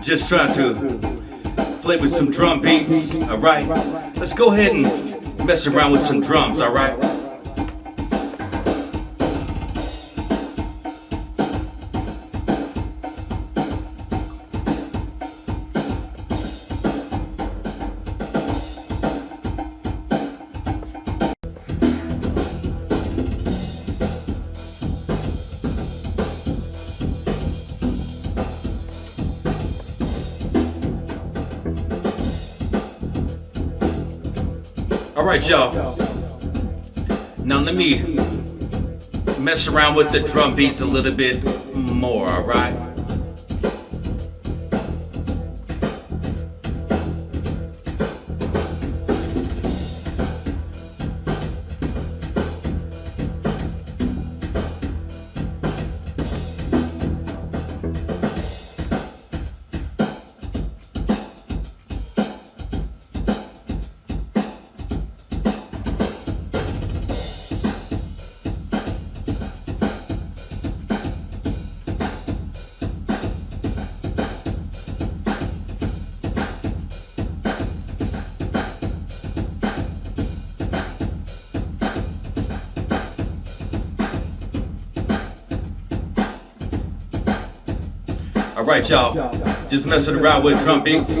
Just trying to play with some drum beats, alright? Let's go ahead and mess around with some drums, alright? All right, y'all. Now let me mess around with the drum beats a little bit more, all right? All right, y'all. Just messing around with drum beats.